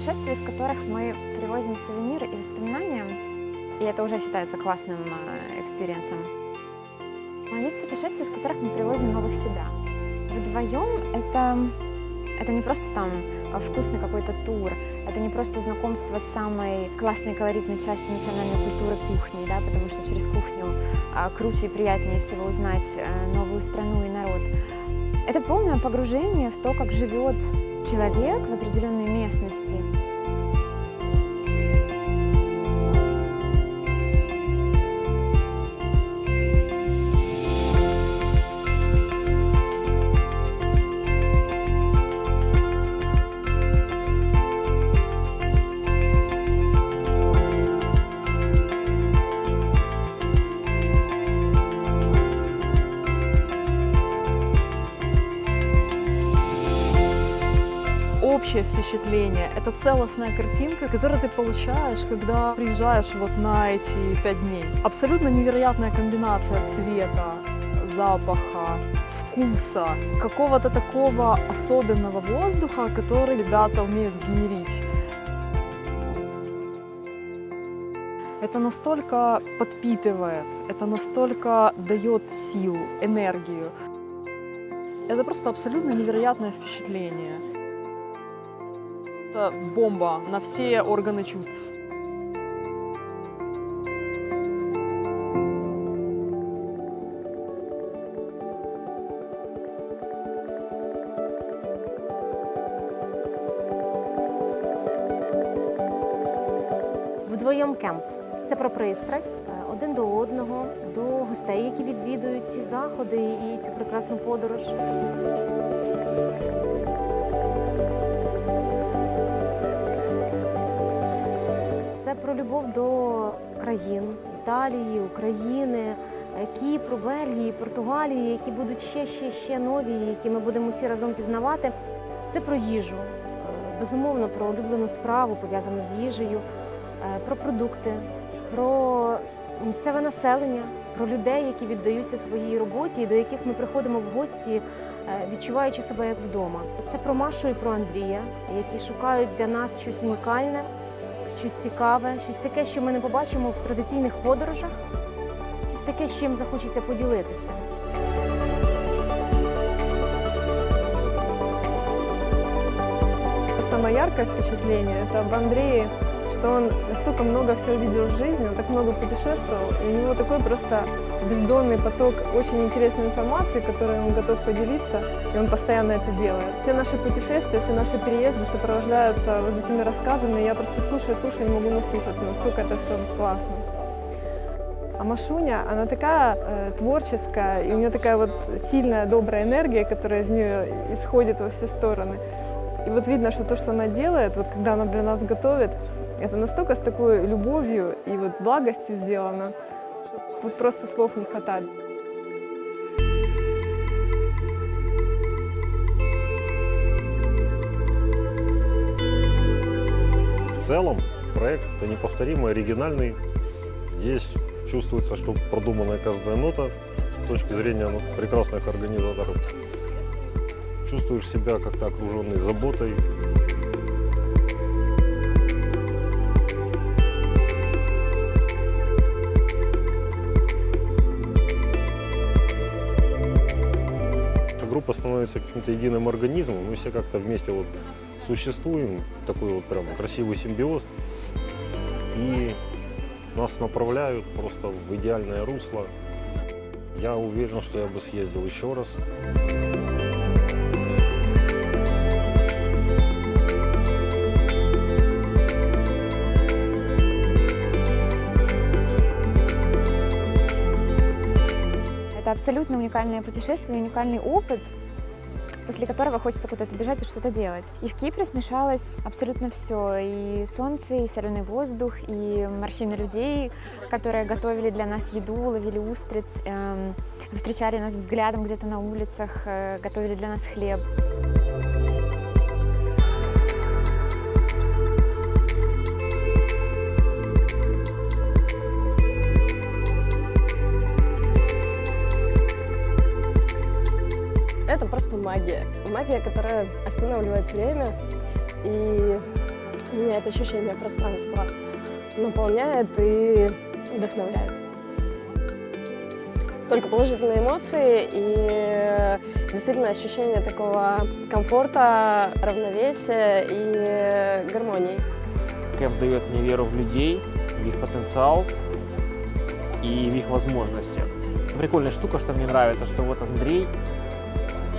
путешествия, из которых мы привозим сувениры и воспоминания, и это уже считается классным э, experience'ом. А есть путешествия, из которых мы привозим новых себя. Вдвоем это, это не просто там вкусный какой-то тур, это не просто знакомство с самой классной колоритной частью национальной культуры кухни, да, потому что через кухню а, круче и приятнее всего узнать новую страну и народ. Это полное погружение в то, как живет человек в определенной местности. Впечатление, это целостная картинка, которую ты получаешь, когда приезжаешь вот на эти пять дней. Абсолютно невероятная комбинация цвета, запаха, вкуса, какого-то такого особенного воздуха, который ребята умеют генерить. Это настолько подпитывает, это настолько дает силу, энергию. Это просто абсолютно невероятное впечатление. Это бомба на все органы чувств. Вдвоєм кемп. Це про пристрасть е, один до одного, до гостей, які відвідують ці заходи і цю прекрасну подорож. Про любов до країн Італії, України, Кіпру, Бельгії, Португалії, які будуть ще, ще, ще нові, які ми будемо всі разом пізнавати. Це про їжу, е, безумовно, про улюблену справу, пов'язану з їжею, е, про продукти, про місцеве населення, про людей, які віддаються своїй роботі і до яких ми приходимо в гості, е, відчуваючи себе як вдома. Це про Машу і про Андрія, які шукають для нас щось унікальне, щось цікаве, щось таке, що ми не побачимо в традиційних подорожах, щось таке, з чим захочеться поділитися. Самое яркое впечатление – это об Андрее, что он настолько много всего видел в жизни, он так много путешествовал, и у него такой просто бездонный поток очень интересной информации, которой он готов поделиться, и он постоянно это делает. Все наши путешествия, все наши переезды сопровождаются вот этими рассказами, я просто слушаю, слушаю, не могу наслушаться, настолько это все классно. А Машуня, она такая э, творческая, и у нее такая вот сильная, добрая энергия, которая из нее исходит во все стороны. И вот видно, что то, что она делает, вот когда она для нас готовит, это настолько с такой любовью и вот благостью сделано, что вот просто слов не хватает. В целом проект неповторимый, оригинальный. Здесь чувствуется, что продуманная каждая нота с точки зрения ну, прекрасных организаторов. Чувствуешь себя как-то окруженный заботой. Становится каким-то единым организмом, мы все как-то вместе вот существуем, такой вот прям красивый симбиоз. И нас направляют просто в идеальное русло. Я уверен, что я бы съездил еще раз. Это абсолютно уникальное путешествие, уникальный опыт, после которого хочется куда-то бежать и что-то делать. И в Кипре смешалось абсолютно все. И солнце, и соленый воздух, и морщины людей, которые готовили для нас еду, ловили устриц, эм, встречали нас взглядом где-то на улицах, э, готовили для нас хлеб. Просто магия. Магия, которая останавливает время и Меня это ощущение пространства наполняет и вдохновляет. Только положительные эмоции и действительно ощущение такого комфорта, равновесия и гармонии. Кэмп дает мне веру в людей, в их потенциал и в их возможности. Прикольная штука, что мне нравится, что вот Андрей,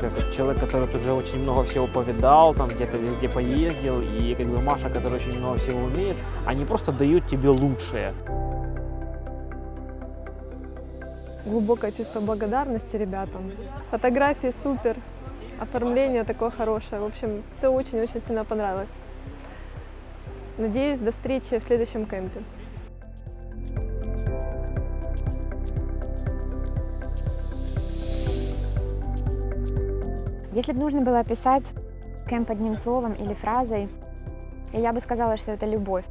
как человек, который уже очень много всего повидал, там где-то везде поездил, и как бы Маша, которая очень много всего умеет, они просто дают тебе лучшее. Глубокое чувство благодарности ребятам. Фотографии супер, оформление такое хорошее. В общем, все очень-очень сильно понравилось. Надеюсь, до встречи в следующем кемпе. Если бы нужно было описать кемп одним словом или фразой, я бы сказала, что это любовь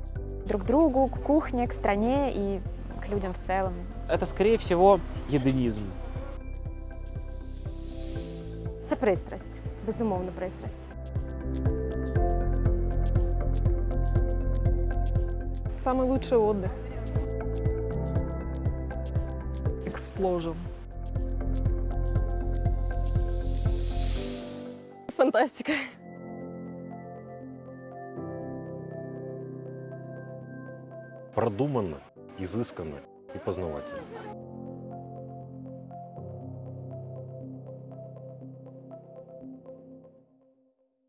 друг к другу, к кухне, к стране и к людям в целом. Это, скорее всего, единизм. Це пристрасть, безумовно, пристрасть. Самый лучший отдых. Explosion. Фантастика. Продуманно, изысканно и познавательно.